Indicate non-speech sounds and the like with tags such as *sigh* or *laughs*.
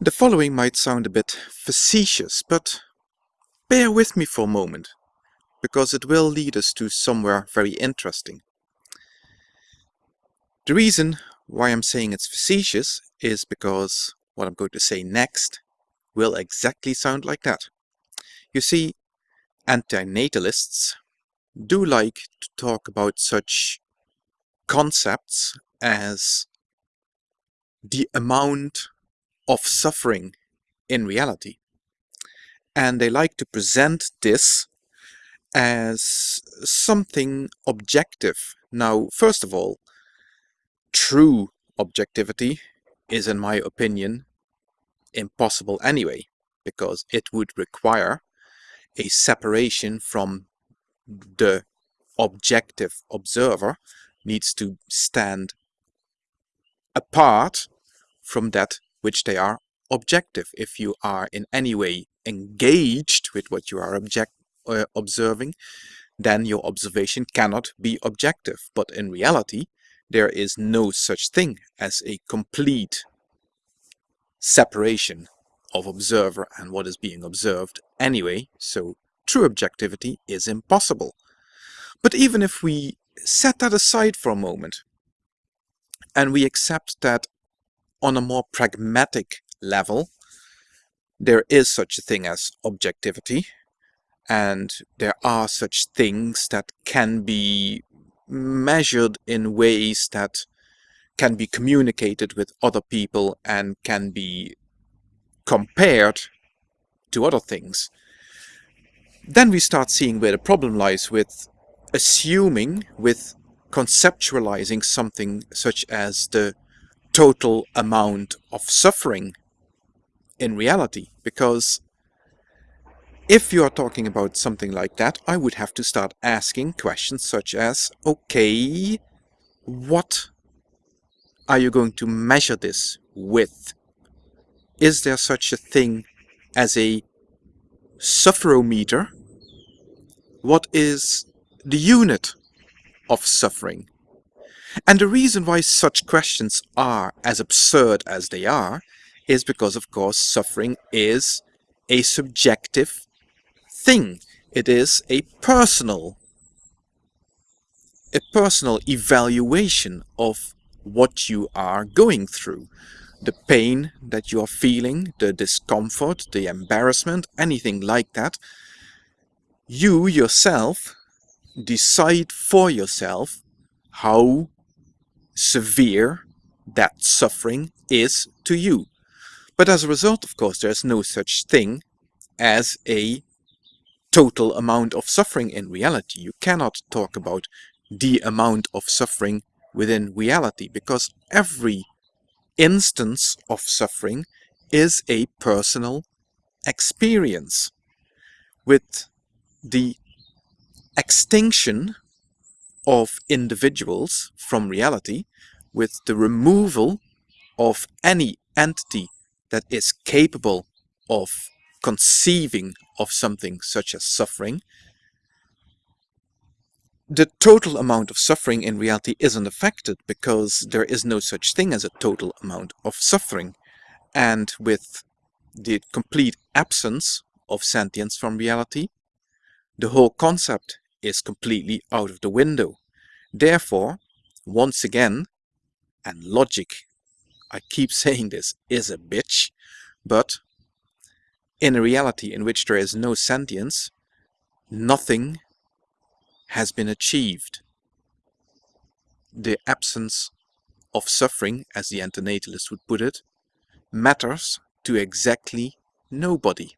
The following might sound a bit facetious, but bear with me for a moment, because it will lead us to somewhere very interesting. The reason why I'm saying it's facetious is because what I'm going to say next will exactly sound like that. You see, antinatalists do like to talk about such concepts as the amount of suffering in reality. And they like to present this as something objective. Now, first of all, true objectivity is, in my opinion, impossible anyway, because it would require a separation from the objective observer needs to stand apart from that which they are objective. If you are in any way engaged with what you are object, uh, observing, then your observation cannot be objective. But in reality, there is no such thing as a complete separation of observer and what is being observed anyway, so true objectivity is impossible. But even if we set that aside for a moment, and we accept that on a more pragmatic level, there is such a thing as objectivity, and there are such things that can be measured in ways that can be communicated with other people and can be compared to other things. Then we start seeing where the problem lies with assuming, with conceptualizing something such as the total amount of suffering in reality. Because if you are talking about something like that, I would have to start asking questions such as, okay, what are you going to measure this with? Is there such a thing as a sufferometer? What is the unit of suffering? And the reason why such questions are as absurd as they are is because, of course, suffering is a subjective thing. It is a personal, a personal evaluation of what you are going through. The pain that you are feeling, the discomfort, the embarrassment, anything like that. You yourself decide for yourself how severe that suffering is to you. But as a result, of course, there's no such thing as a total amount of suffering in reality. You cannot talk about the amount of suffering within reality because every instance of suffering is a personal experience. With the extinction of individuals from reality, with the removal of any entity that is capable of conceiving of something such as suffering, the total amount of suffering in reality isn't affected because there is no such thing as a total amount of suffering. And with the complete absence of sentience from reality, the whole concept is completely out of the window. Therefore, once again, and logic, I keep *laughs* saying this, is a bitch, but in a reality in which there is no sentience, nothing has been achieved. The absence of suffering, as the antinatalist would put it, matters to exactly nobody.